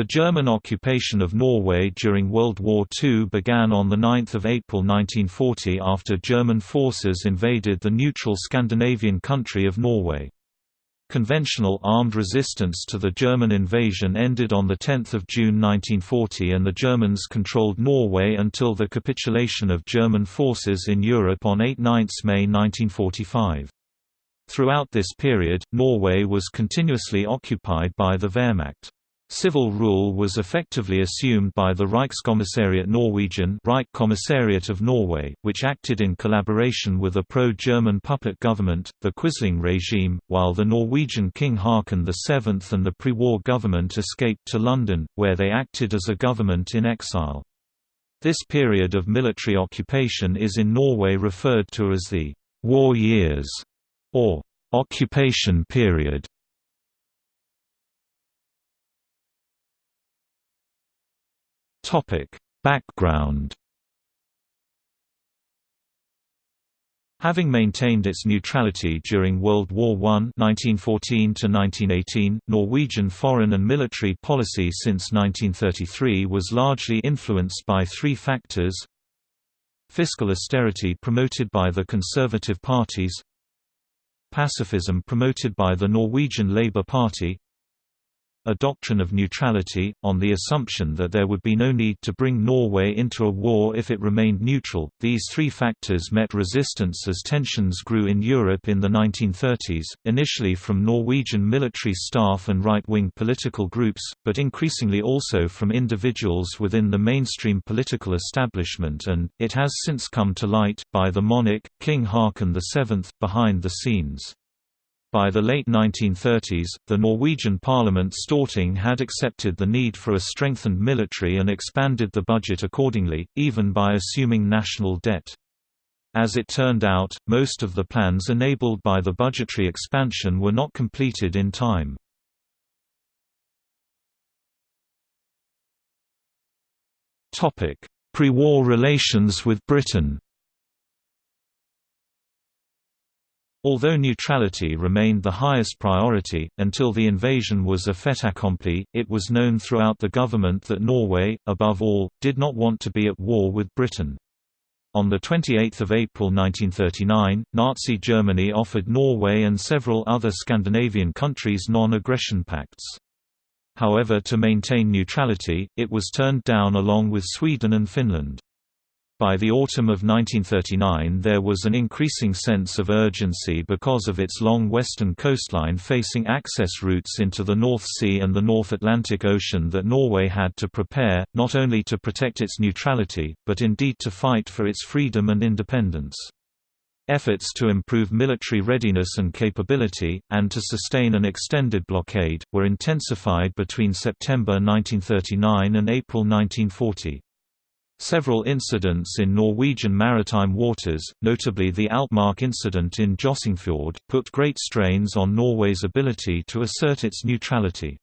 The German occupation of Norway during World War II began on 9 April 1940 after German forces invaded the neutral Scandinavian country of Norway. Conventional armed resistance to the German invasion ended on 10 June 1940 and the Germans controlled Norway until the capitulation of German forces in Europe on 8–9 May 1945. Throughout this period, Norway was continuously occupied by the Wehrmacht. Civil rule was effectively assumed by the Reichskommissariat Norwegian Reich Commissariat of Norway, which acted in collaboration with a pro-German puppet government, the Quisling regime, while the Norwegian King Haakon VII and the pre-war government escaped to London, where they acted as a government in exile. This period of military occupation is in Norway referred to as the «war years» or «occupation period». Topic: Background. Having maintained its neutrality during World War I (1914–1918), Norwegian foreign and military policy since 1933 was largely influenced by three factors: fiscal austerity promoted by the conservative parties, pacifism promoted by the Norwegian Labour Party, a doctrine of neutrality, on the assumption that there would be no need to bring Norway into a war if it remained neutral. These three factors met resistance as tensions grew in Europe in the 1930s, initially from Norwegian military staff and right wing political groups, but increasingly also from individuals within the mainstream political establishment, and, it has since come to light, by the monarch, King Haakon VII, behind the scenes. By the late 1930s, the Norwegian parliament Storting had accepted the need for a strengthened military and expanded the budget accordingly, even by assuming national debt. As it turned out, most of the plans enabled by the budgetary expansion were not completed in time. Pre-war relations with Britain Although neutrality remained the highest priority, until the invasion was a fait accompli, it was known throughout the government that Norway, above all, did not want to be at war with Britain. On 28 April 1939, Nazi Germany offered Norway and several other Scandinavian countries non-aggression pacts. However to maintain neutrality, it was turned down along with Sweden and Finland. By the autumn of 1939 there was an increasing sense of urgency because of its long western coastline facing access routes into the North Sea and the North Atlantic Ocean that Norway had to prepare, not only to protect its neutrality, but indeed to fight for its freedom and independence. Efforts to improve military readiness and capability, and to sustain an extended blockade, were intensified between September 1939 and April 1940. Several incidents in Norwegian maritime waters, notably the Altmark incident in Jøssingfjord, put great strains on Norway's ability to assert its neutrality.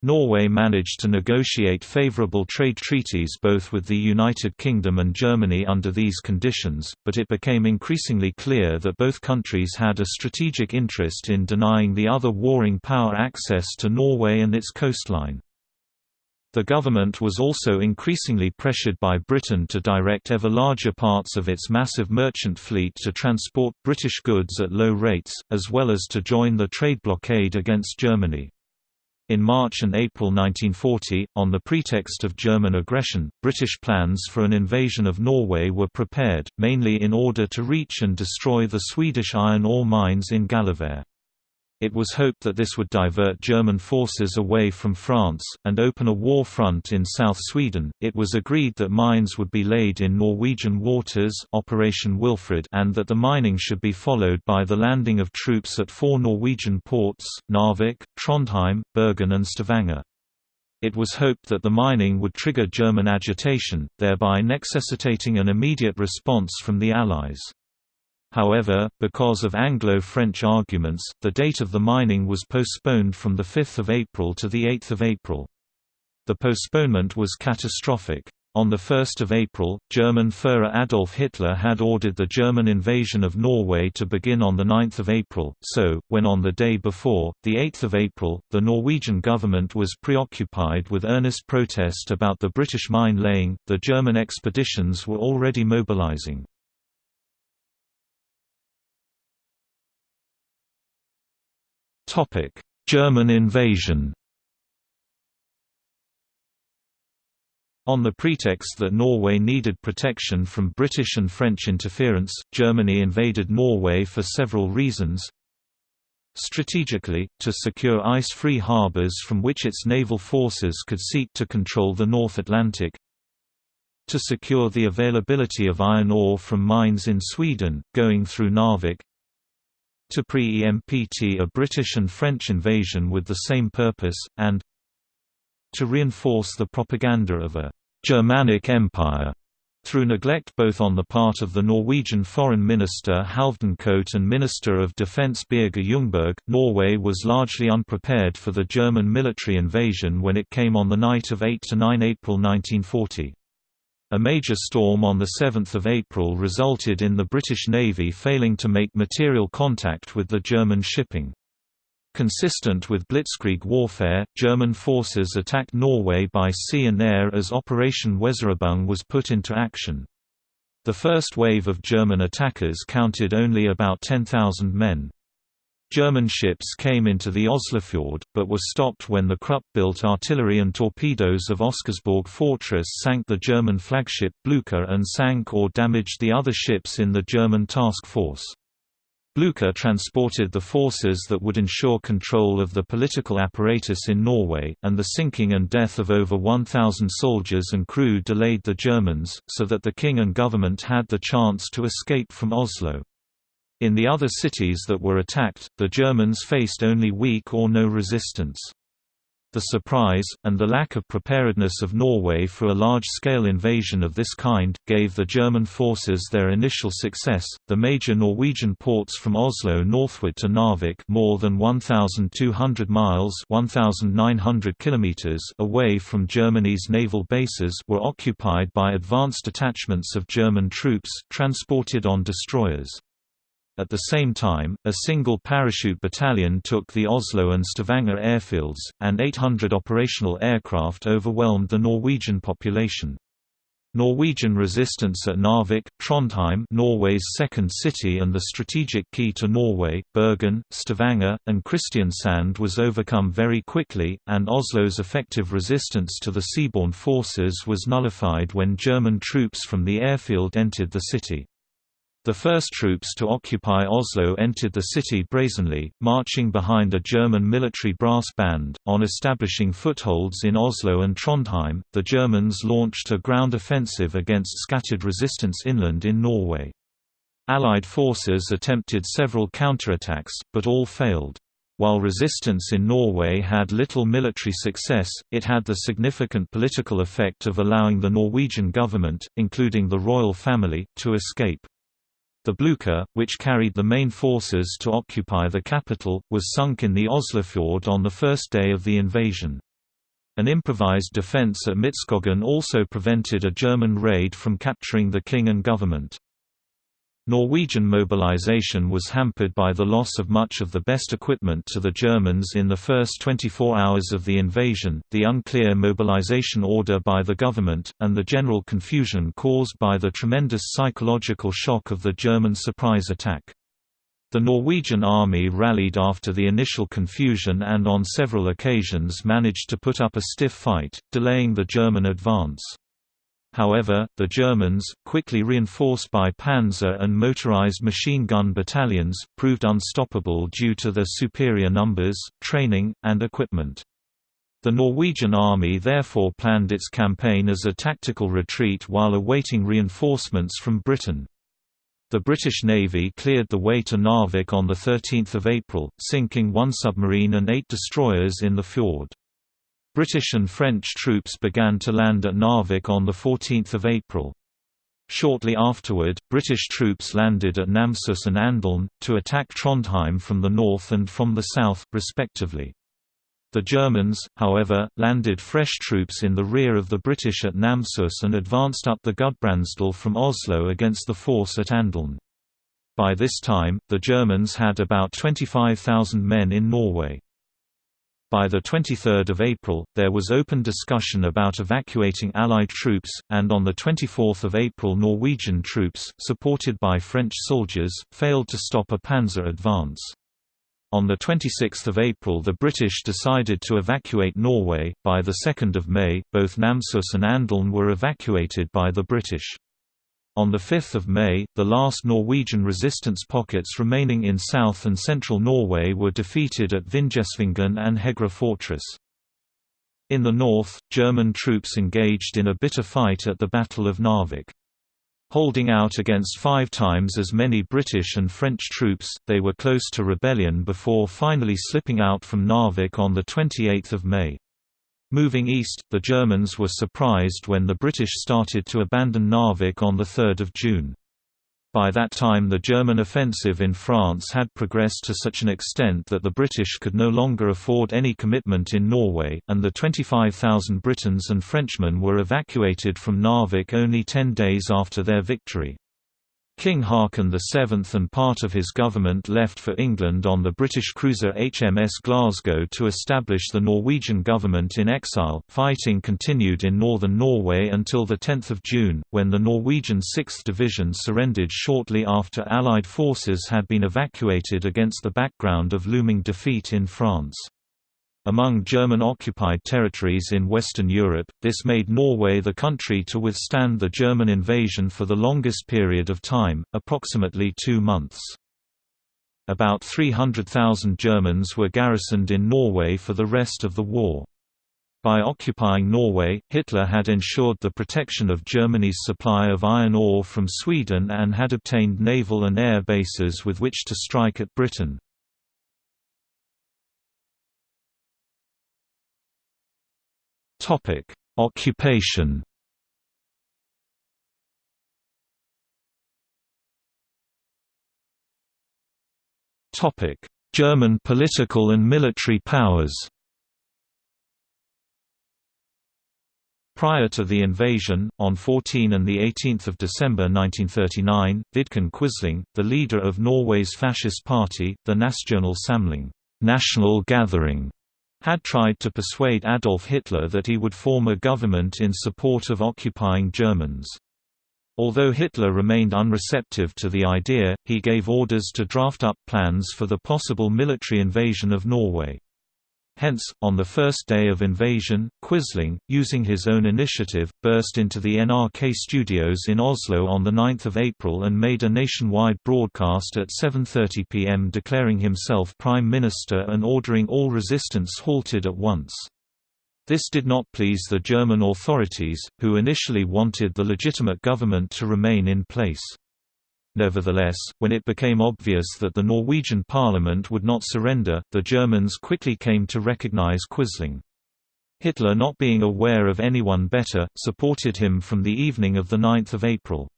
Norway managed to negotiate favorable trade treaties both with the United Kingdom and Germany under these conditions, but it became increasingly clear that both countries had a strategic interest in denying the other warring power access to Norway and its coastline. The government was also increasingly pressured by Britain to direct ever larger parts of its massive merchant fleet to transport British goods at low rates, as well as to join the trade blockade against Germany. In March and April 1940, on the pretext of German aggression, British plans for an invasion of Norway were prepared, mainly in order to reach and destroy the Swedish iron ore mines in Gällivare. It was hoped that this would divert German forces away from France, and open a war front in South Sweden. It was agreed that mines would be laid in Norwegian waters Operation Wilfred and that the mining should be followed by the landing of troops at four Norwegian ports, Narvik, Trondheim, Bergen and Stavanger. It was hoped that the mining would trigger German agitation, thereby necessitating an immediate response from the Allies. However, because of Anglo-French arguments, the date of the mining was postponed from 5 April to 8 April. The postponement was catastrophic. On 1 April, German Führer Adolf Hitler had ordered the German invasion of Norway to begin on 9 April, so, when on the day before, 8 April, the Norwegian government was preoccupied with earnest protest about the British mine-laying, the German expeditions were already mobilizing. German invasion On the pretext that Norway needed protection from British and French interference, Germany invaded Norway for several reasons. Strategically, to secure ice-free harbours from which its naval forces could seek to control the North Atlantic. To secure the availability of iron ore from mines in Sweden, going through Narvik. To pre-empt a British and French invasion with the same purpose, and to reinforce the propaganda of a «Germanic Empire» through neglect both on the part of the Norwegian Foreign Minister Halvdan Koht and Minister of Defence Birger Ljungberg, Norway was largely unprepared for the German military invasion when it came on the night of 8–9 April 1940. A major storm on 7 April resulted in the British Navy failing to make material contact with the German shipping. Consistent with blitzkrieg warfare, German forces attacked Norway by sea and air as Operation Weserübung was put into action. The first wave of German attackers counted only about 10,000 men. German ships came into the Oslofjord, but were stopped when the Krupp-built artillery and torpedoes of Oscarsborg Fortress sank the German flagship Blucher and sank or damaged the other ships in the German task force. Blucher transported the forces that would ensure control of the political apparatus in Norway, and the sinking and death of over 1,000 soldiers and crew delayed the Germans, so that the king and government had the chance to escape from Oslo. In the other cities that were attacked, the Germans faced only weak or no resistance the surprise, and the lack of preparedness of Norway for a large-scale invasion of this kind, gave the German forces their initial success. The major Norwegian ports from Oslo northward to Narvik more than 1,200 miles 1,900 kilometers away from Germany's naval bases were occupied by advanced detachments of German troops, transported on destroyers. At the same time, a single parachute battalion took the Oslo and Stavanger airfields, and 800 operational aircraft overwhelmed the Norwegian population. Norwegian resistance at Narvik, Trondheim Norway's second city and the strategic key to Norway, Bergen, Stavanger, and Kristiansand was overcome very quickly, and Oslo's effective resistance to the seaborne forces was nullified when German troops from the airfield entered the city. The first troops to occupy Oslo entered the city brazenly, marching behind a German military brass band. On establishing footholds in Oslo and Trondheim, the Germans launched a ground offensive against scattered resistance inland in Norway. Allied forces attempted several counterattacks, but all failed. While resistance in Norway had little military success, it had the significant political effect of allowing the Norwegian government, including the royal family, to escape. The Blucher, which carried the main forces to occupy the capital, was sunk in the Oslofjord on the first day of the invasion. An improvised defence at Midskogen also prevented a German raid from capturing the king and government. Norwegian mobilization was hampered by the loss of much of the best equipment to the Germans in the first 24 hours of the invasion, the unclear mobilization order by the government, and the general confusion caused by the tremendous psychological shock of the German surprise attack. The Norwegian army rallied after the initial confusion and on several occasions managed to put up a stiff fight, delaying the German advance. However, the Germans, quickly reinforced by panzer and motorized machine gun battalions, proved unstoppable due to their superior numbers, training, and equipment. The Norwegian army therefore planned its campaign as a tactical retreat while awaiting reinforcements from Britain. The British Navy cleared the way to Narvik on 13 April, sinking one submarine and eight destroyers in the fjord. British and French troops began to land at Narvik on 14 April. Shortly afterward, British troops landed at Namsos and Andelen, to attack Trondheim from the north and from the south, respectively. The Germans, however, landed fresh troops in the rear of the British at Namsos and advanced up the Gudbrandsdal from Oslo against the force at Andeln. By this time, the Germans had about 25,000 men in Norway. By 23 April, there was open discussion about evacuating Allied troops, and on 24 April Norwegian troops, supported by French soldiers, failed to stop a panzer advance. On 26 April the British decided to evacuate Norway, by 2 May, both Namsos and Andeln were evacuated by the British. On 5 May, the last Norwegian resistance pockets remaining in south and central Norway were defeated at Vinjesvingen and Hegra fortress. In the north, German troops engaged in a bitter fight at the Battle of Narvik. Holding out against five times as many British and French troops, they were close to rebellion before finally slipping out from Narvik on 28 May. Moving east, the Germans were surprised when the British started to abandon Narvik on 3 June. By that time the German offensive in France had progressed to such an extent that the British could no longer afford any commitment in Norway, and the 25,000 Britons and Frenchmen were evacuated from Narvik only ten days after their victory. King Haakon VII and part of his government left for England on the British cruiser HMS Glasgow to establish the Norwegian government in exile. Fighting continued in northern Norway until 10 June, when the Norwegian 6th Division surrendered shortly after Allied forces had been evacuated against the background of looming defeat in France. Among German-occupied territories in Western Europe, this made Norway the country to withstand the German invasion for the longest period of time, approximately two months. About 300,000 Germans were garrisoned in Norway for the rest of the war. By occupying Norway, Hitler had ensured the protection of Germany's supply of iron ore from Sweden and had obtained naval and air bases with which to strike at Britain. Topic: Occupation. Topic: German political and military powers. Prior to the invasion, on 14 and 18 December 1939, Vidkun Quisling, the leader of Norway's fascist party, the Nasjonal Samling National Gathering, had tried to persuade Adolf Hitler that he would form a government in support of occupying Germans. Although Hitler remained unreceptive to the idea, he gave orders to draft up plans for the possible military invasion of Norway. Hence, on the first day of invasion, Quisling, using his own initiative, burst into the NRK studios in Oslo on 9 April and made a nationwide broadcast at 7.30 pm declaring himself Prime Minister and ordering all resistance halted at once. This did not please the German authorities, who initially wanted the legitimate government to remain in place. Nevertheless, when it became obvious that the Norwegian parliament would not surrender, the Germans quickly came to recognize Quisling. Hitler not being aware of anyone better, supported him from the evening of 9 April.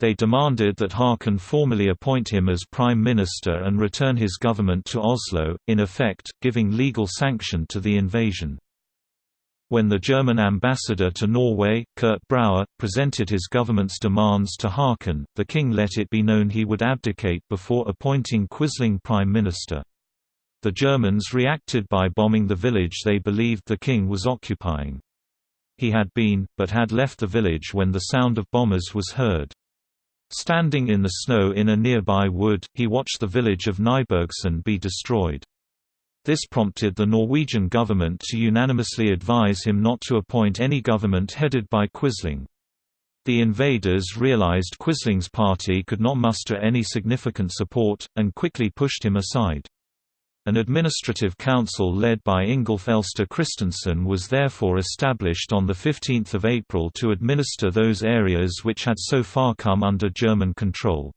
They demanded that Haakon formally appoint him as prime minister and return his government to Oslo, in effect, giving legal sanction to the invasion. When the German ambassador to Norway, Kurt Brauer, presented his government's demands to Haakon, the king let it be known he would abdicate before appointing Quisling prime minister. The Germans reacted by bombing the village they believed the king was occupying. He had been, but had left the village when the sound of bombers was heard. Standing in the snow in a nearby wood, he watched the village of Nybergsund be destroyed. This prompted the Norwegian government to unanimously advise him not to appoint any government headed by Quisling. The invaders realized Quisling's party could not muster any significant support, and quickly pushed him aside. An administrative council led by Ingolf Elster Christensen was therefore established on 15 April to administer those areas which had so far come under German control.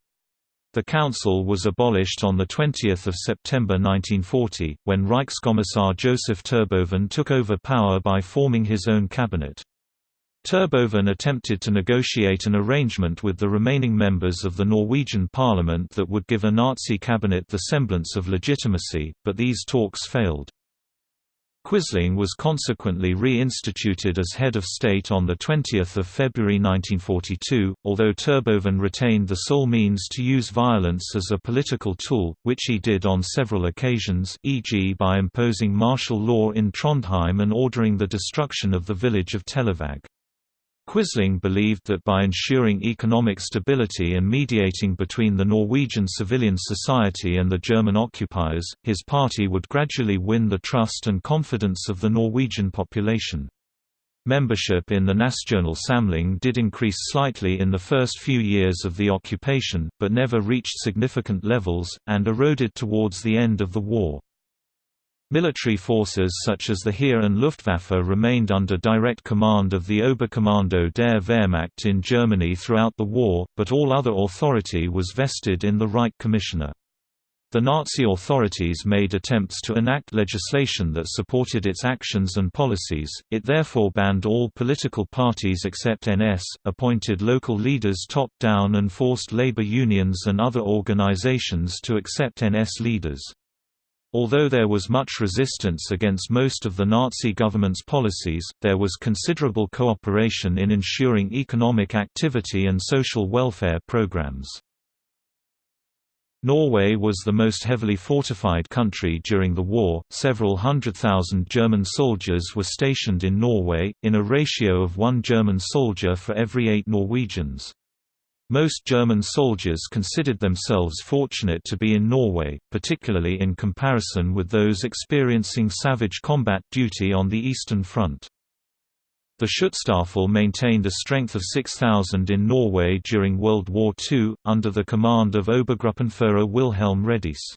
The council was abolished on 20 September 1940, when Reichskommissar Joseph Terboven took over power by forming his own cabinet. Terboven attempted to negotiate an arrangement with the remaining members of the Norwegian parliament that would give a Nazi cabinet the semblance of legitimacy, but these talks failed. Quisling was consequently re-instituted as head of state on 20 February 1942, although Terboven retained the sole means to use violence as a political tool, which he did on several occasions e.g. by imposing martial law in Trondheim and ordering the destruction of the village of Telavåg. Quisling believed that by ensuring economic stability and mediating between the Norwegian civilian society and the German occupiers, his party would gradually win the trust and confidence of the Norwegian population. Membership in the Nasjonal Samling did increase slightly in the first few years of the occupation, but never reached significant levels, and eroded towards the end of the war. Military forces such as the Heer and Luftwaffe remained under direct command of the Oberkommando der Wehrmacht in Germany throughout the war, but all other authority was vested in the Reich Commissioner. The Nazi authorities made attempts to enact legislation that supported its actions and policies, it therefore banned all political parties except NS, appointed local leaders top-down and forced labor unions and other organizations to accept NS leaders. Although there was much resistance against most of the Nazi government's policies, there was considerable cooperation in ensuring economic activity and social welfare programs. Norway was the most heavily fortified country during the war. Several hundred thousand German soldiers were stationed in Norway, in a ratio of one German soldier for every eight Norwegians. Most German soldiers considered themselves fortunate to be in Norway, particularly in comparison with those experiencing savage combat duty on the Eastern Front. The Schutzstaffel maintained a strength of 6,000 in Norway during World War II, under the command of Obergruppenführer Wilhelm Rediess.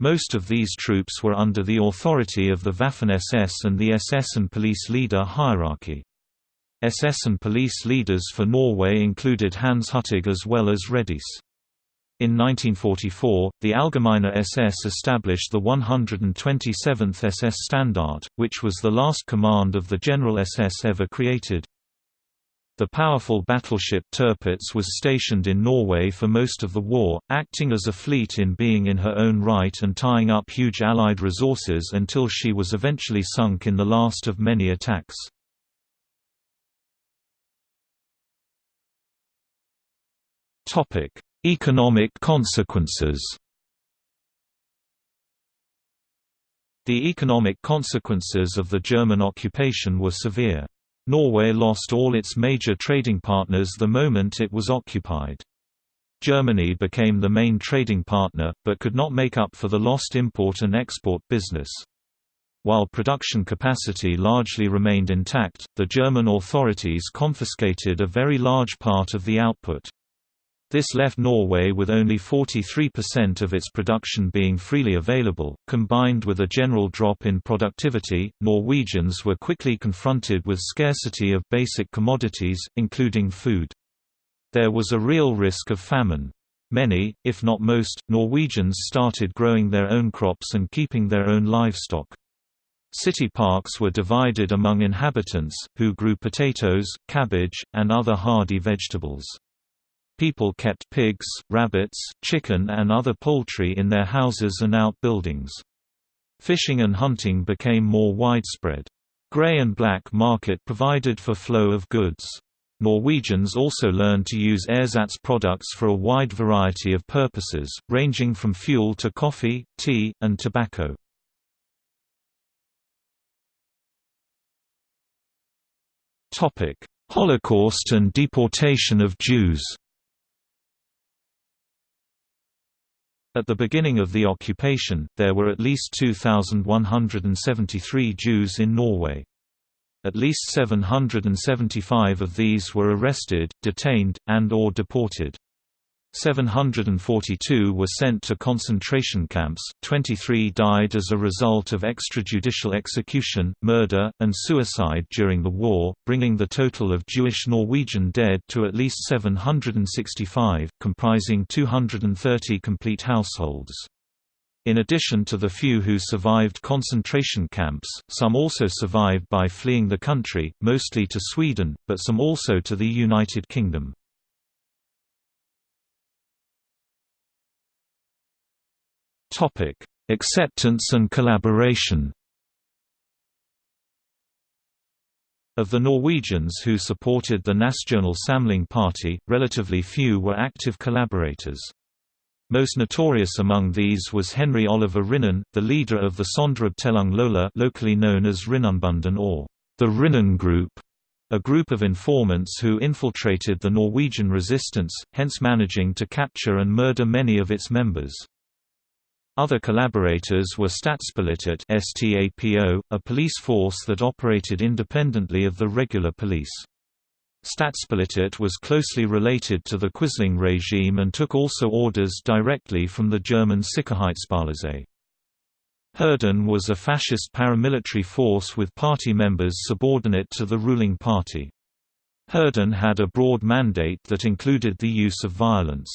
Most of these troops were under the authority of the Waffen-SS and the SS and police leader hierarchy. SS and police leaders for Norway included Hans Huttig as well as Rediess. In 1944, the Allgemeine SS established the 127th SS Standard, which was the last command of the General SS ever created. The powerful battleship Tirpitz was stationed in Norway for most of the war, acting as a fleet in being in her own right and tying up huge Allied resources until she was eventually sunk in the last of many attacks. Topic: Economic consequences. The economic consequences of the German occupation were severe. Norway lost all its major trading partners the moment it was occupied. Germany became the main trading partner, but could not make up for the lost import and export business. While production capacity largely remained intact, the German authorities confiscated a very large part of the output. This left Norway with only 43% of its production being freely available. Combined with a general drop in productivity, Norwegians were quickly confronted with scarcity of basic commodities, including food. There was a real risk of famine. Many, if not most, Norwegians started growing their own crops and keeping their own livestock. City parks were divided among inhabitants, who grew potatoes, cabbage, and other hardy vegetables. People kept pigs, rabbits, chicken and other poultry in their houses and outbuildings. Fishing and hunting became more widespread. Grey and black market provided for flow of goods. Norwegians also learned to use ersatz products for a wide variety of purposes, ranging from fuel to coffee, tea, and tobacco. Holocaust and deportation of Jews At the beginning of the occupation, there were at least 2,173 Jews in Norway. At least 775 of these were arrested, detained, and or deported. 742 were sent to concentration camps, 23 died as a result of extrajudicial execution, murder, and suicide during the war, bringing the total of Jewish Norwegian dead to at least 765, comprising 230 complete households. In addition to the few who survived concentration camps, some also survived by fleeing the country, mostly to Sweden, but some also to the United Kingdom. Acceptance and collaboration. Of the Norwegians who supported the Nasjonal Samling Party, relatively few were active collaborators. Most notorious among these was Henry Oliver Rinnan, the leader of the Sonderabteilung Lola locally known as Rinnanbunden or the Rinnan Group, a group of informants who infiltrated the Norwegian resistance, hence managing to capture and murder many of its members. Other collaborators were Statspolitiet STAPO, a police force that operated independently of the regular police. Statspolitiet was closely related to the Quisling regime and took also orders directly from the German Sicherheitspolizei. Hirden was a fascist paramilitary force with party members subordinate to the ruling party. Hirden had a broad mandate that included the use of violence.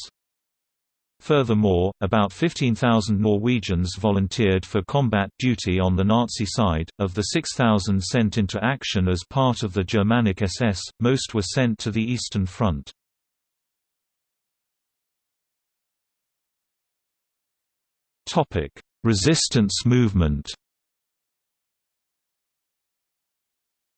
Furthermore, about 15,000 Norwegians volunteered for combat duty on the Nazi side. Of the 6,000 sent into action as part of the Germanic SS, most were sent to the Eastern Front. Topic: Resistance movement.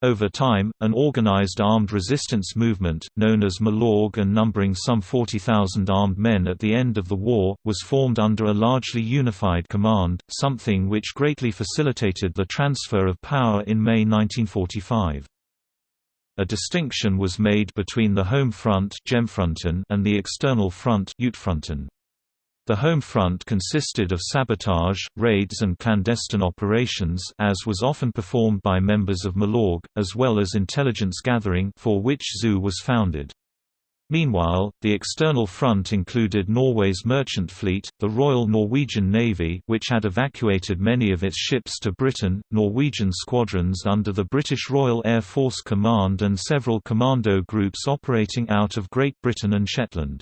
Over time, an organized armed resistance movement, known as Milorg and numbering some 40,000 armed men at the end of the war, was formed under a largely unified command, something which greatly facilitated the transfer of power in May 1945. A distinction was made between the home front and the external front the home front consisted of sabotage, raids and clandestine operations as was often performed by members of Milorg, as well as intelligence gathering for which ZOO was founded. Meanwhile, the external front included Norway's merchant fleet, the Royal Norwegian Navy which had evacuated many of its ships to Britain, Norwegian squadrons under the British Royal Air Force Command and several commando groups operating out of Great Britain and Shetland.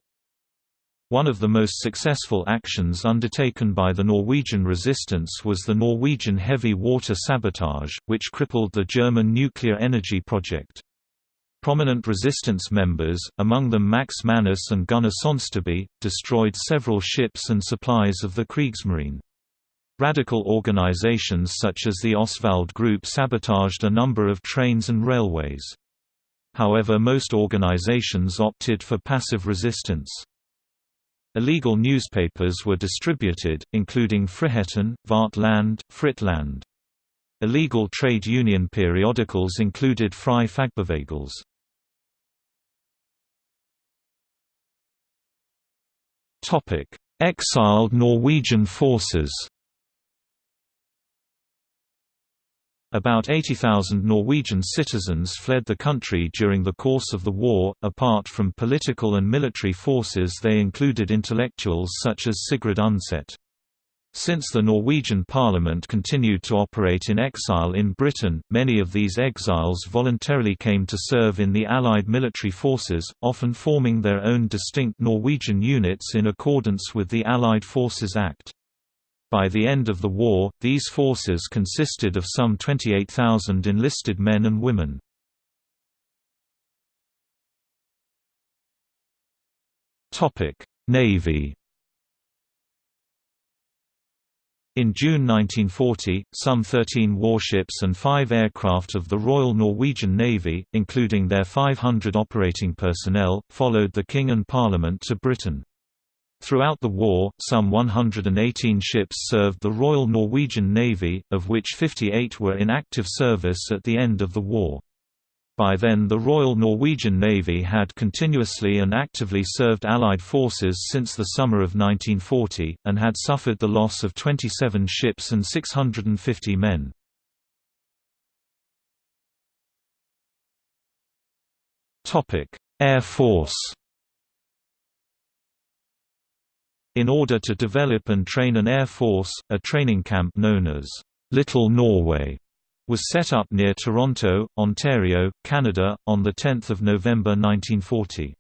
One of the most successful actions undertaken by the Norwegian resistance was the Norwegian heavy water sabotage, which crippled the German nuclear energy project. Prominent resistance members, among them Max Manus and Gunnar Sonsteby, destroyed several ships and supplies of the Kriegsmarine. Radical organizations such as the Oswald Group sabotaged a number of trains and railways. However most organizations opted for passive resistance. Illegal newspapers were distributed, including Friheten, Vårt Land, Fritt Land. Illegal trade union periodicals included Fri Fagbevegelse. Exiled Norwegian forces About 80,000 Norwegian citizens fled the country during the course of the war. Apart from political and military forces, they included intellectuals such as Sigrid Undset. Since the Norwegian parliament continued to operate in exile in Britain, many of these exiles voluntarily came to serve in the Allied military forces, often forming their own distinct Norwegian units in accordance with the Allied Forces Act. By the end of the war, these forces consisted of some 28,000 enlisted men and women. Navy In June 1940, some 13 warships and five aircraft of the Royal Norwegian Navy, including their 500 operating personnel, followed the King and Parliament to Britain. Throughout the war, some 118 ships served the Royal Norwegian Navy, of which 58 were in active service at the end of the war. By then the Royal Norwegian Navy had continuously and actively served Allied forces since the summer of 1940, and had suffered the loss of 27 ships and 650 men. Air Force In order to develop and train an air force, a training camp known as Little Norway was set up near Toronto, Ontario, Canada, on 10 November 1940.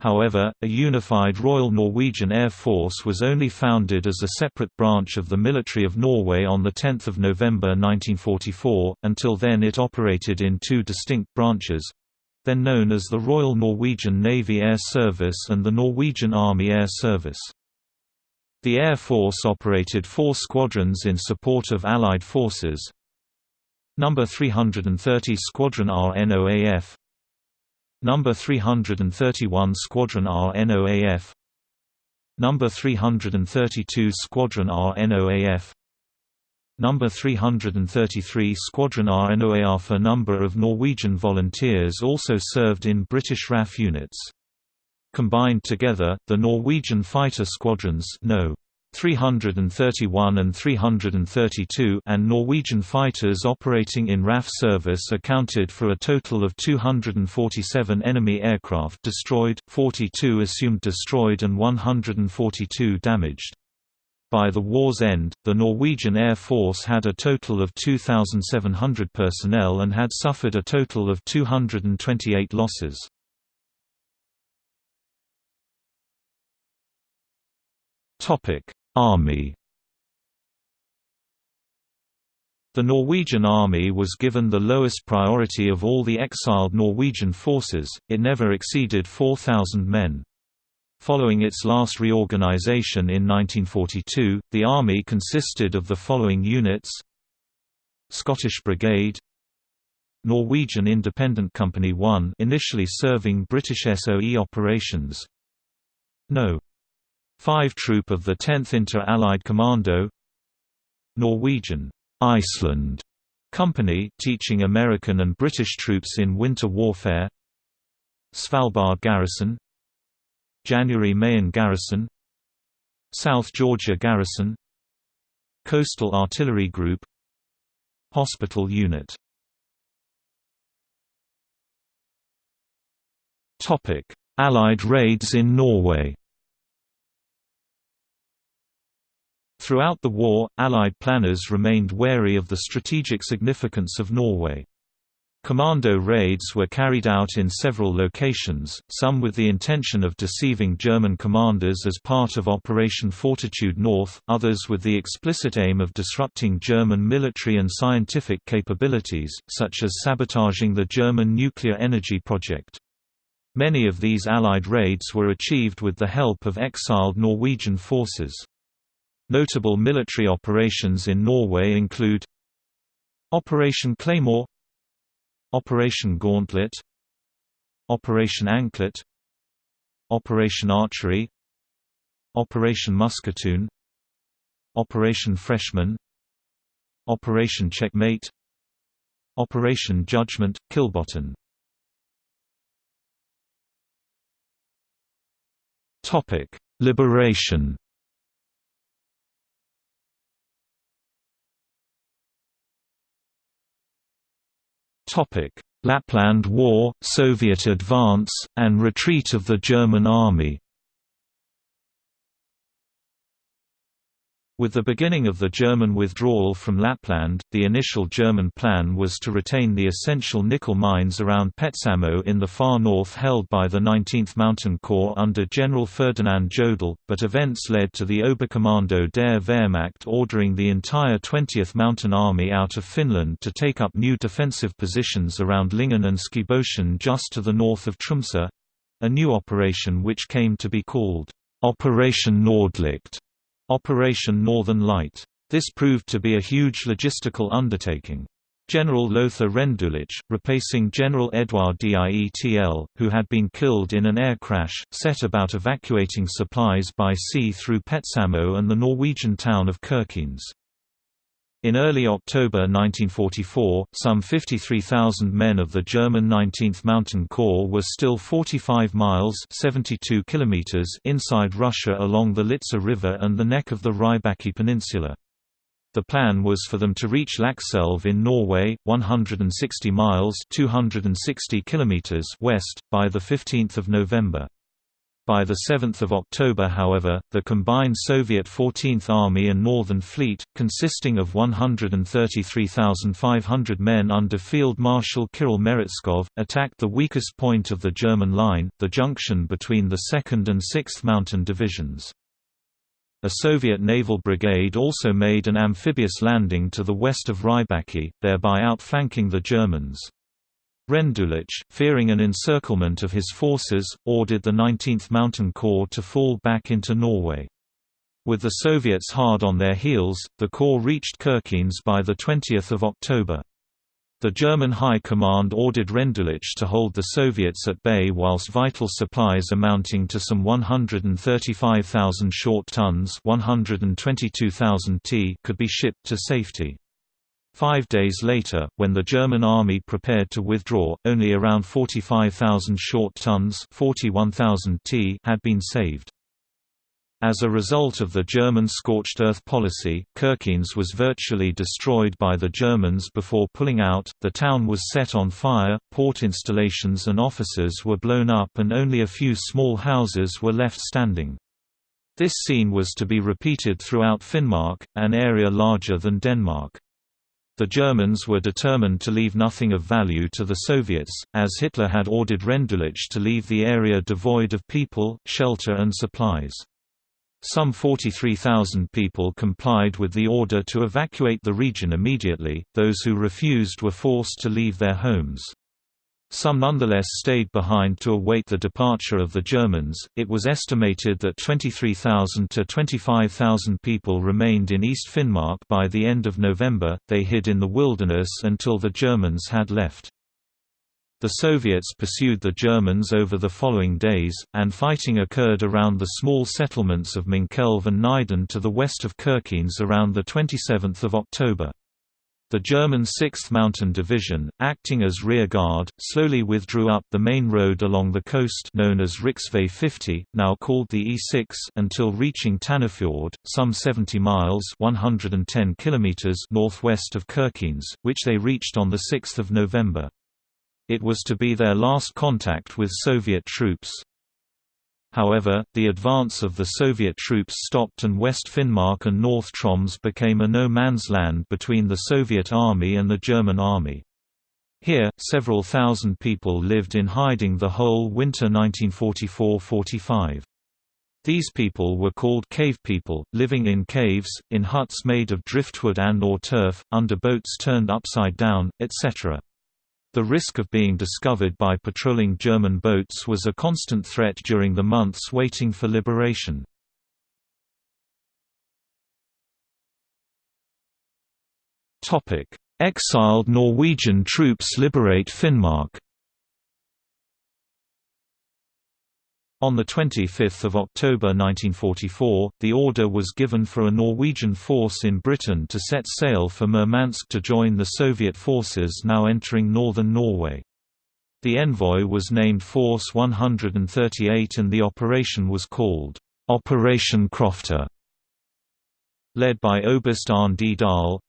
However, a unified Royal Norwegian Air Force was only founded as a separate branch of the military of Norway on 10 November 1944, until then it operated in two distinct branches—then known as the Royal Norwegian Navy Air Service and the Norwegian Army Air Service. The Air Force operated four squadrons in support of Allied forces. Number 330 Squadron RNOAF Number 331 Squadron RNOAF Number 332 Squadron RNOAF Number 333 Squadron RNOAF A number of Norwegian volunteers also served in British RAF units. Combined together, the Norwegian fighter squadrons no. 331 and 332 and Norwegian fighters operating in RAF service accounted for a total of 247 enemy aircraft destroyed, 42 assumed destroyed and 142 damaged. By the war's end, the Norwegian Air Force had a total of 2,700 personnel and had suffered a total of 228 losses. Army The Norwegian Army was given the lowest priority of all the exiled Norwegian forces, it never exceeded 4,000 men. Following its last reorganization in 1942, the Army consisted of the following units Scottish Brigade Norwegian Independent Company 1 initially serving British SOE operations No. 5 Troop of the 10th Inter-Allied Commando Norwegian Iceland Company teaching American and British troops in winter warfare Svalbard Garrison January Mayen Garrison South Georgia Garrison Coastal Artillery Group Hospital Unit. Allied raids in Norway Throughout the war, Allied planners remained wary of the strategic significance of Norway. Commando raids were carried out in several locations, some with the intention of deceiving German commanders as part of Operation Fortitude North, others with the explicit aim of disrupting German military and scientific capabilities, such as sabotaging the German nuclear energy project. Many of these Allied raids were achieved with the help of exiled Norwegian forces. Notable military operations in Norway include Operation Claymore Operation Gauntlet Operation Anklet Operation Archery Operation Musketoon Operation Freshman Operation Checkmate Operation Judgment, Kilbotn Liberation Lapland War, Soviet advance, and retreat of the German Army With the beginning of the German withdrawal from Lapland, the initial German plan was to retain the essential nickel mines around Petsamo in the far north held by the 19th Mountain Corps under General Ferdinand Jodl, but events led to the Oberkommando der Wehrmacht ordering the entire 20th Mountain Army out of Finland to take up new defensive positions around Lyngen and Skibotn just to the north of Tromsø—a new operation which came to be called Operation Nordlicht. Operation Northern Light. This proved to be a huge logistical undertaking. General Lothar Rendulic, replacing General Edouard Dietl, who had been killed in an air crash, set about evacuating supplies by sea through Petsamo and the Norwegian town of Kirkenes. In early October 1944, some 53,000 men of the German 19th Mountain Corps were still 45 miles 72 kilometers inside Russia along the Litsa River and the neck of the Rybaki Peninsula. The plan was for them to reach Lakselv in Norway, 160 miles 260 kilometers west, by 15 November. By 7 October however, the combined Soviet 14th Army and Northern Fleet, consisting of 133,500 men under Field Marshal Kirill Meretskov, attacked the weakest point of the German line, the junction between the 2nd and 6th Mountain Divisions. A Soviet naval brigade also made an amphibious landing to the west of Rybaki, thereby outflanking the Germans. Rendulic, fearing an encirclement of his forces, ordered the 19th Mountain Corps to fall back into Norway. With the Soviets hard on their heels, the Corps reached Kirkenes by 20 October. The German High Command ordered Rendulic to hold the Soviets at bay whilst vital supplies amounting to some 135,000 short tons 122,000 t could be shipped to safety. Five days later, when the German army prepared to withdraw, only around 45,000 short tons 41,000 t had been saved. As a result of the German scorched earth policy, Kirkenes was virtually destroyed by the Germans before pulling out, the town was set on fire, port installations and offices were blown up and only a few small houses were left standing. This scene was to be repeated throughout Finnmark, an area larger than Denmark. The Germans were determined to leave nothing of value to the Soviets, as Hitler had ordered Rendulic to leave the area devoid of people, shelter and supplies. Some 43,000 people complied with the order to evacuate the region immediately, those who refused were forced to leave their homes. Some nonetheless stayed behind to await the departure of the Germans. It was estimated that 23,000 to 25,000 people remained in East Finnmark by the end of November. They hid in the wilderness until the Germans had left. The Soviets pursued the Germans over the following days, and fighting occurred around the small settlements of Munkelv and Neiden to the west of Kirkenes around 27 October. The German 6th Mountain Division, acting as rearguard, slowly withdrew up the main road along the coast known as Riksvei 50, now called the E6 until reaching Tanafjord, some 70 miles 110 kilometers northwest of Kirkenes, which they reached on 6 November. It was to be their last contact with Soviet troops. However, the advance of the Soviet troops stopped and West Finnmark and North Troms became a no-man's land between the Soviet army and the German army. Here, several thousand people lived in hiding the whole winter 1944–45. These people were called cave people, living in caves, in huts made of driftwood and or turf, under boats turned upside down, etc. The risk of being discovered by patrolling German boats was a constant threat during the months waiting for liberation. Exiled Norwegian troops liberate Finnmark On 25 October 1944, the order was given for a Norwegian force in Britain to set sail for Murmansk to join the Soviet forces now entering northern Norway. The envoy was named Force 138 and the operation was called, Operation Crofter. Led by Oberst Arne D. Dahl,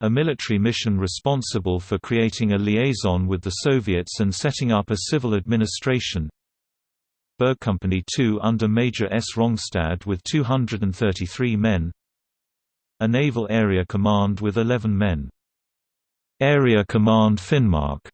a military mission responsible for creating a liaison with the Soviets and setting up a civil administration, Bergkompani 2 under Major S. Rongstad with 233 men A Naval Area Command with 11 men. Area Command Finnmark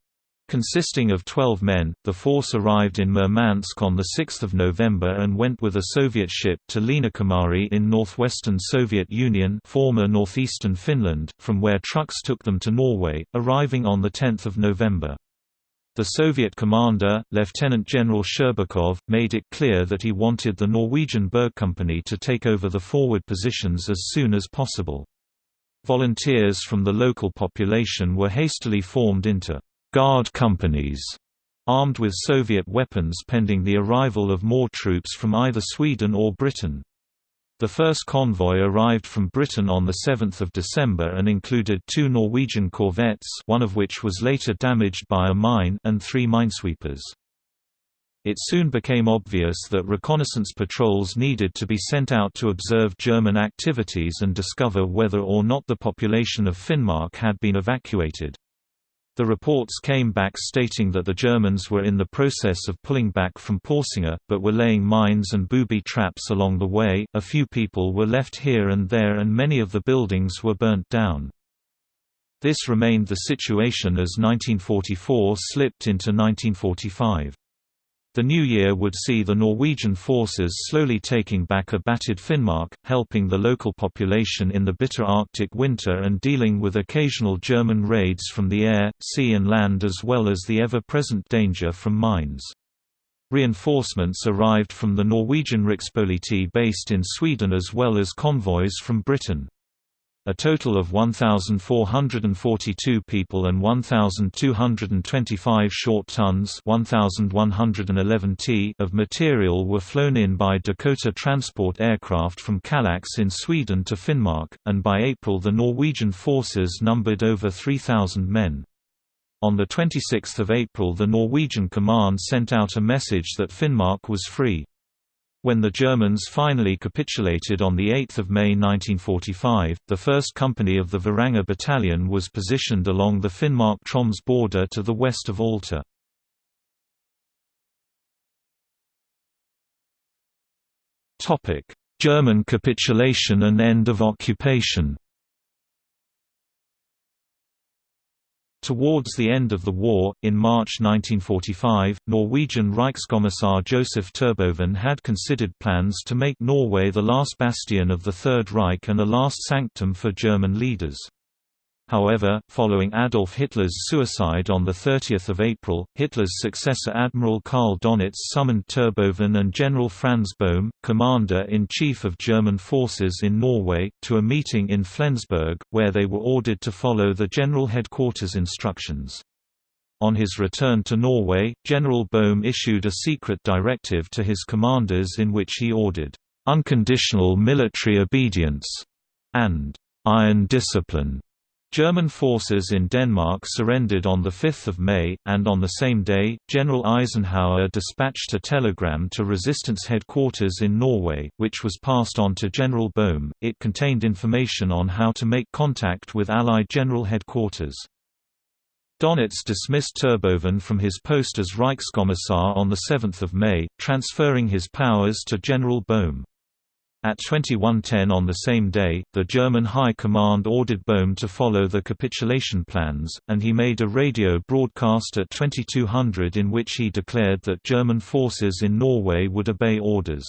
Consisting of 12 men, the force arrived in Murmansk on 6 November and went with a Soviet ship to Liinakhamari in northwestern Soviet Union former northeastern Finland, from where trucks took them to Norway, arriving on 10 November. The Soviet commander, Lieutenant General Sherbakov, made it clear that he wanted the Norwegian Berg Company to take over the forward positions as soon as possible. Volunteers from the local population were hastily formed into «guard companies», armed with Soviet weapons pending the arrival of more troops from either Sweden or Britain. The first convoy arrived from Britain on 7 December and included two Norwegian corvettes one of which was later damaged by a mine and three minesweepers. It soon became obvious that reconnaissance patrols needed to be sent out to observe German activities and discover whether or not the population of Finnmark had been evacuated. The reports came back stating that the Germans were in the process of pulling back from Porsanger, but were laying mines and booby traps along the way. A few people were left here and there, and many of the buildings were burnt down. This remained the situation as 1944 slipped into 1945. The new year would see the Norwegian forces slowly taking back a battered Finnmark, helping the local population in the bitter Arctic winter and dealing with occasional German raids from the air, sea and land as well as the ever-present danger from mines. Reinforcements arrived from the Norwegian Rikspoliti based in Sweden as well as convoys from Britain. A total of 1,442 people and 1,225 short tons 1,111 t of material were flown in by Dakota transport aircraft from Kallax in Sweden to Finnmark, and by April the Norwegian forces numbered over 3,000 men. On 26 April the Norwegian command sent out a message that Finnmark was free. When the Germans finally capitulated on 8 May 1945, the 1st Company of the Varanger Battalion was positioned along the Finnmark-Troms border to the west of Alta. German capitulation and end of occupation Towards the end of the war, in March 1945, Norwegian Reichskommissar Joseph Terboven had considered plans to make Norway the last bastion of the Third Reich and a last sanctum for German leaders. However, following Adolf Hitler's suicide on 30 April, Hitler's successor Admiral Karl Donitz summoned Terboven and General Franz Bohm, Commander-in-Chief of German forces in Norway, to a meeting in Flensburg, where they were ordered to follow the General Headquarters instructions. On his return to Norway, General Bohm issued a secret directive to his commanders in which he ordered, "...unconditional military obedience," and "...iron discipline." German forces in Denmark surrendered on 5 May, and on the same day, General Eisenhower dispatched a telegram to resistance headquarters in Norway, which was passed on to General Bohm. It contained information on how to make contact with Allied General Headquarters. Donitz dismissed Terboven from his post as Reichskommissar on 7 May, transferring his powers to General Bohm. At 2110 on the same day, the German High Command ordered Bohm to follow the capitulation plans, and he made a radio broadcast at 2200 in which he declared that German forces in Norway would obey orders.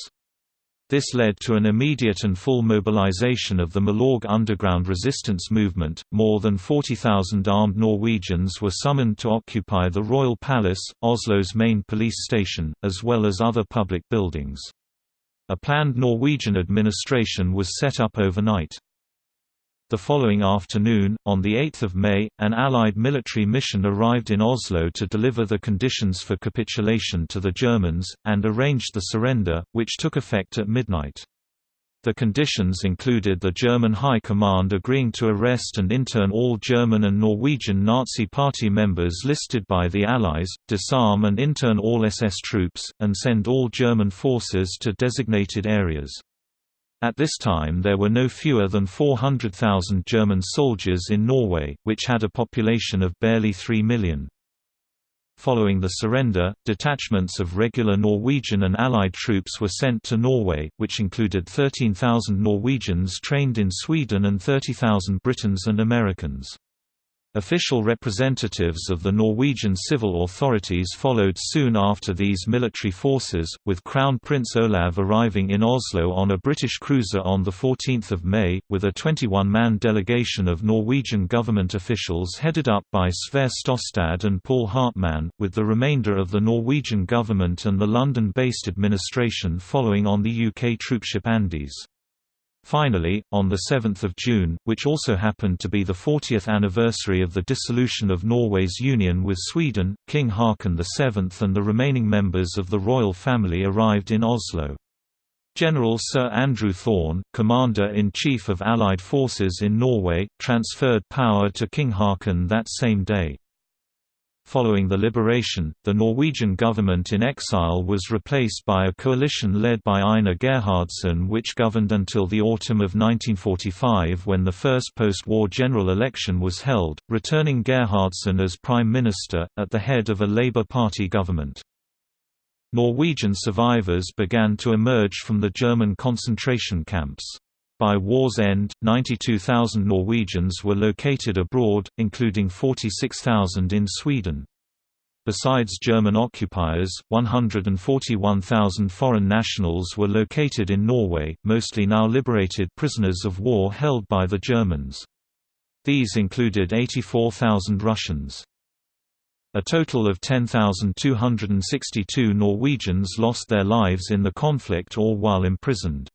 This led to an immediate and full mobilization of the Milorg underground resistance movement. More than 40,000 armed Norwegians were summoned to occupy the Royal Palace, Oslo's main police station, as well as other public buildings. A planned Norwegian administration was set up overnight. The following afternoon, on 8 May, an Allied military mission arrived in Oslo to deliver the conditions for capitulation to the Germans, and arranged the surrender, which took effect at midnight. The conditions included the German High Command agreeing to arrest and intern all German and Norwegian Nazi Party members listed by the Allies, disarm and intern all SS troops, and send all German forces to designated areas. At this time there were no fewer than 400,000 German soldiers in Norway, which had a population of barely 3 million. Following the surrender, detachments of regular Norwegian and Allied troops were sent to Norway, which included 13,000 Norwegians trained in Sweden and 30,000 Britons and Americans. Official representatives of the Norwegian civil authorities followed soon after these military forces, with Crown Prince Olav arriving in Oslo on a British cruiser on 14 May, with a 21-man delegation of Norwegian government officials headed up by Sverre Stostad and Paul Hartmann, with the remainder of the Norwegian government and the London-based administration following on the UK troopship Andes. Finally, on 7 June, which also happened to be the 40th anniversary of the dissolution of Norway's union with Sweden, King Haakon VII and the remaining members of the royal family arrived in Oslo. General Sir Andrew Thorne, Commander-in-Chief of Allied forces in Norway, transferred power to King Haakon that same day. Following the liberation, the Norwegian government in exile was replaced by a coalition led by Einar Gerhardsen which governed until the autumn of 1945 when the first post-war general election was held, returning Gerhardsen as prime minister, at the head of a Labour Party government. Norwegian survivors began to emerge from the German concentration camps. By war's end, 92,000 Norwegians were located abroad, including 46,000 in Sweden. Besides German occupiers, 141,000 foreign nationals were located in Norway, mostly now liberated prisoners of war held by the Germans. These included 84,000 Russians. A total of 10,262 Norwegians lost their lives in the conflict or while imprisoned.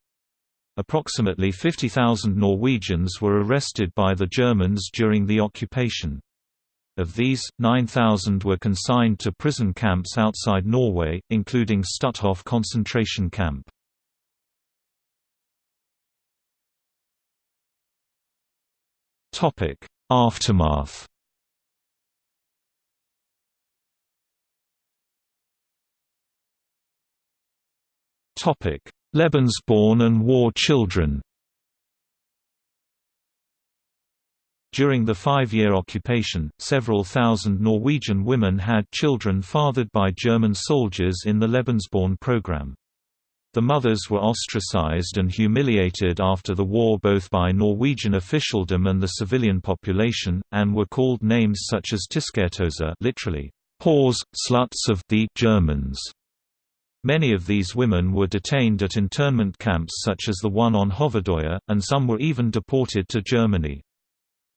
Approximately 50,000 Norwegians were arrested by the Germans during the occupation. Of these, 9,000 were consigned to prison camps outside Norway, including Stutthof concentration camp. Aftermath Lebensborn and war children During the five-year occupation, several thousand Norwegian women had children fathered by German soldiers in the Lebensborn program. The mothers were ostracized and humiliated after the war both by Norwegian officialdom and the civilian population, and were called names such as Tiskertosa literally, whores, sluts of the Germans. Many of these women were detained at internment camps such as the one on Hovedøya, and some were even deported to Germany.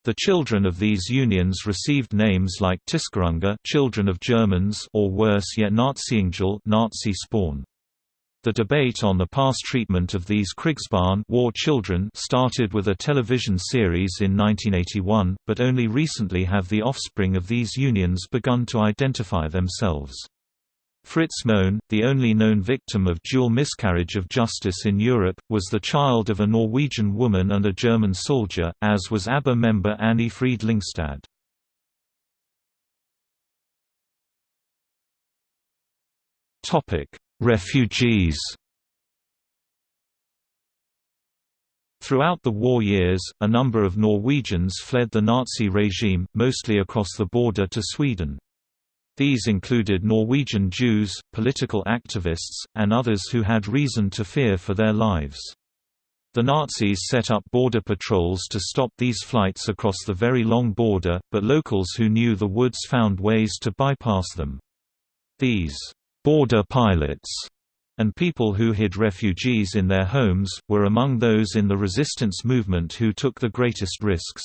The children of these unions received names like Tyskerunge children of Germans or worse yet Naziyngel Nazi spawn. The debate on the past treatment of these Krigsbarn war children started with a television series in 1981, but only recently have the offspring of these unions begun to identify themselves. Fritz Moen, the only known victim of dual miscarriage of justice in Europe, was the child of a Norwegian woman and a German soldier, as was ABBA member Anni-Frid Lyngstad. Refugees Throughout the war years, a number of Norwegians fled the Nazi regime, mostly across the border to Sweden. These included Norwegian Jews, political activists, and others who had reason to fear for their lives. The Nazis set up border patrols to stop these flights across the very long border, but locals who knew the woods found ways to bypass them. These border pilots and people who hid refugees in their homes, were among those in the resistance movement who took the greatest risks.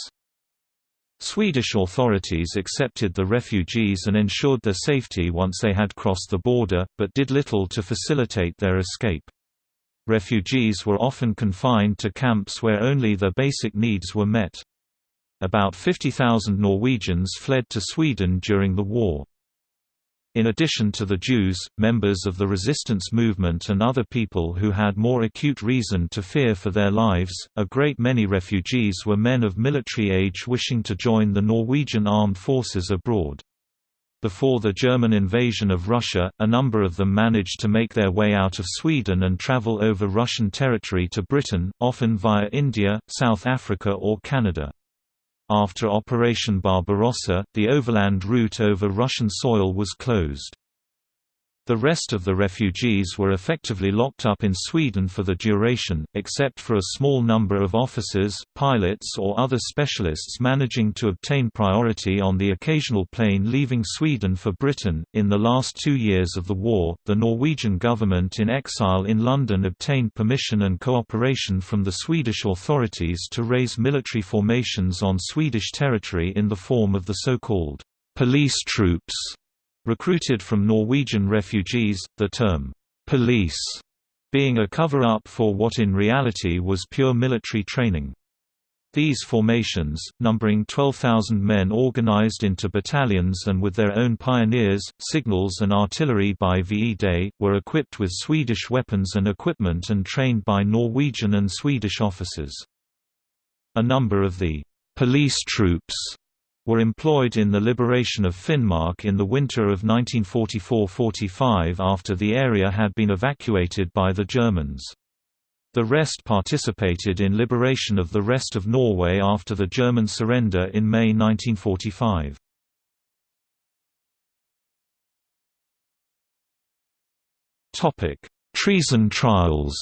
Swedish authorities accepted the refugees and ensured their safety once they had crossed the border, but did little to facilitate their escape. Refugees were often confined to camps where only their basic needs were met. About 50,000 Norwegians fled to Sweden during the war. In addition to the Jews, members of the resistance movement and other people who had more acute reason to fear for their lives, a great many refugees were men of military age wishing to join the Norwegian armed forces abroad. Before the German invasion of Russia, a number of them managed to make their way out of Sweden and travel over Russian territory to Britain, often via India, South Africa or Canada. After Operation Barbarossa, the overland route over Russian soil was closed. The rest of the refugees were effectively locked up in Sweden for the duration, except for a small number of officers, pilots or other specialists managing to obtain priority on the occasional plane leaving Sweden for Britain. In the last two years of the war, the Norwegian government in exile in London obtained permission and cooperation from the Swedish authorities to raise military formations on Swedish territory in the form of the so-called police troops Recruited from Norwegian refugees, the term, police, being a cover-up for what in reality was pure military training. These formations, numbering 12,000 men organized into battalions and with their own pioneers, signals and artillery by VE Day, were equipped with Swedish weapons and equipment and trained by Norwegian and Swedish officers. A number of the police troops were employed in the liberation of Finnmark in the winter of 1944–45 after the area had been evacuated by the Germans. The rest participated in liberation of the rest of Norway after the German surrender in May 1945. Treason trials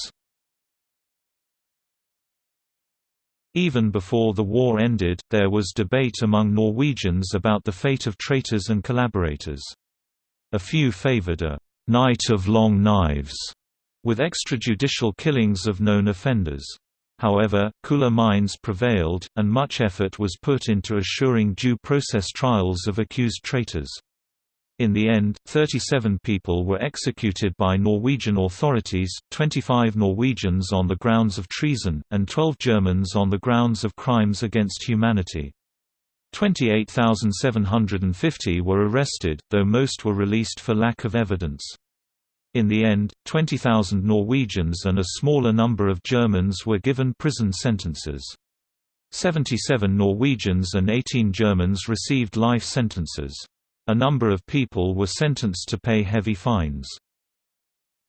Even before the war ended, there was debate among Norwegians about the fate of traitors and collaborators. A few favored a «night of long knives» with extrajudicial killings of known offenders. However, cooler minds prevailed, and much effort was put into assuring due process trials of accused traitors. In the end, 37 people were executed by Norwegian authorities, 25 Norwegians on the grounds of treason, and 12 Germans on the grounds of crimes against humanity. 28,750 were arrested, though most were released for lack of evidence. In the end, 20,000 Norwegians and a smaller number of Germans were given prison sentences. 77 Norwegians and 18 Germans received life sentences. A number of people were sentenced to pay heavy fines.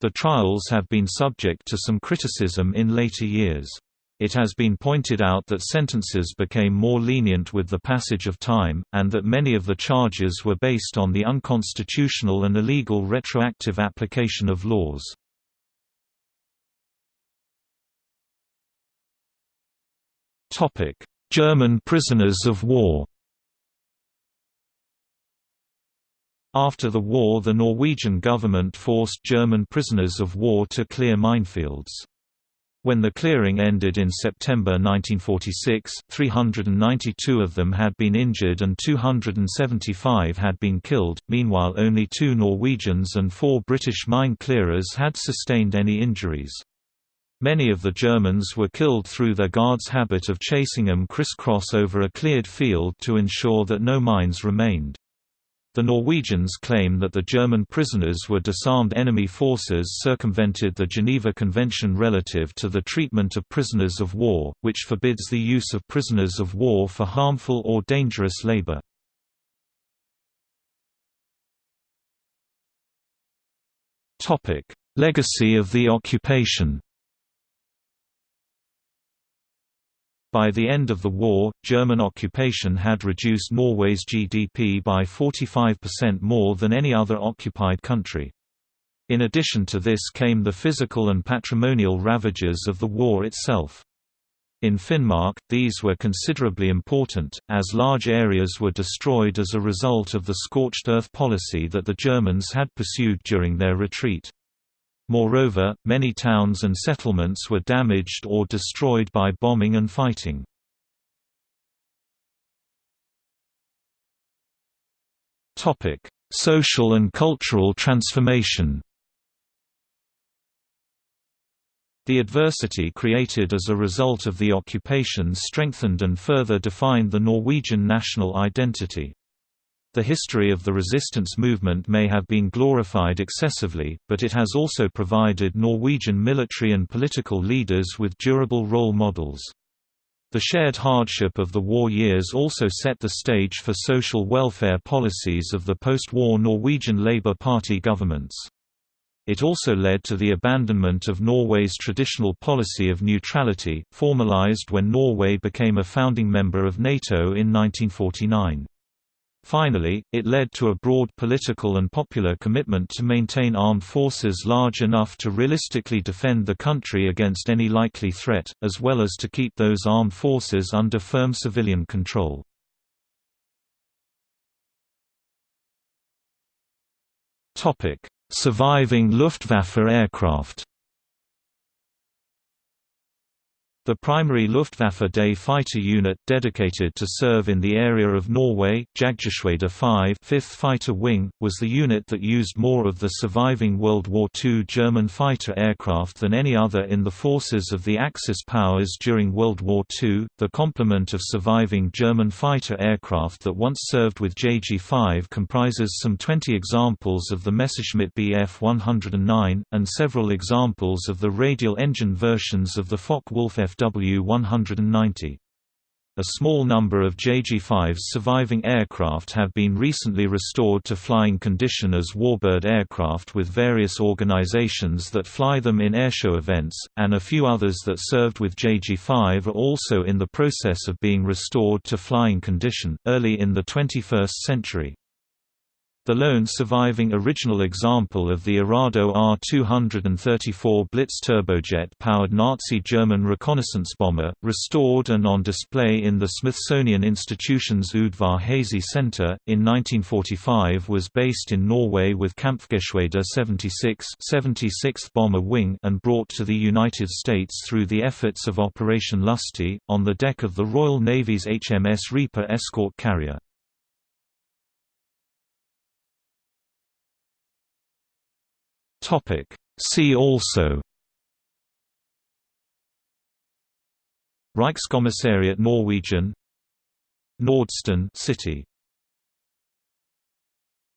The trials have been subject to some criticism in later years. It has been pointed out that sentences became more lenient with the passage of time, and that many of the charges were based on the unconstitutional and illegal retroactive application of laws. German prisoners of war After the war the Norwegian government forced German prisoners of war to clear minefields. When the clearing ended in September 1946, 392 of them had been injured and 275 had been killed, meanwhile only two Norwegians and four British mine clearers had sustained any injuries. Many of the Germans were killed through their guards' habit of chasing them criss-cross over a cleared field to ensure that no mines remained. The Norwegians claim that the German prisoners were disarmed enemy forces circumvented the Geneva Convention relative to the treatment of prisoners of war, which forbids the use of prisoners of war for harmful or dangerous labor. Legacy of the occupation By the end of the war, German occupation had reduced Norway's GDP by 45% more than any other occupied country. In addition to this came the physical and patrimonial ravages of the war itself. In Finnmark, these were considerably important, as large areas were destroyed as a result of the scorched earth policy that the Germans had pursued during their retreat. Moreover, many towns and settlements were damaged or destroyed by bombing and fighting. Social and cultural transformation The adversity created as a result of the occupation strengthened and further defined the Norwegian national identity. The history of the resistance movement may have been glorified excessively, but it has also provided Norwegian military and political leaders with durable role models. The shared hardship of the war years also set the stage for social welfare policies of the post-war Norwegian Labour Party governments. It also led to the abandonment of Norway's traditional policy of neutrality, formalized when Norway became a founding member of NATO in 1949. Finally, it led to a broad political and popular commitment to maintain armed forces large enough to realistically defend the country against any likely threat, as well as to keep those armed forces under firm civilian control. Surviving Luftwaffe aircraft The primary Luftwaffe Day fighter unit dedicated to serve in the area of Norway, Jagdgeschwader 5 5th Fighter Wing, was the unit that used more of the surviving World War II German fighter aircraft than any other in the forces of the Axis powers during World War II. The complement of surviving German fighter aircraft that once served with JG-5 comprises some 20 examples of the Messerschmitt Bf 109, and several examples of the radial engine versions of the Focke-Wulf FW-190. A small number of JG-5's surviving aircraft have been recently restored to flying condition as warbird aircraft with various organizations that fly them in airshow events, and a few others that served with JG-5 are also in the process of being restored to flying condition, early in the 21st century. The lone surviving original example of the Arado Ar-234 Blitz turbojet-powered Nazi German reconnaissance bomber, restored and on display in the Smithsonian Institution's Udvar Hazy Center, in 1945 was based in Norway with Kampfgeschwader 76 76th Bomber Wing and brought to the United States through the efforts of Operation Lusty, on the deck of the Royal Navy's HMS Reaper escort carrier. See also. Reichskommissariat Norwegen. Nordstrand city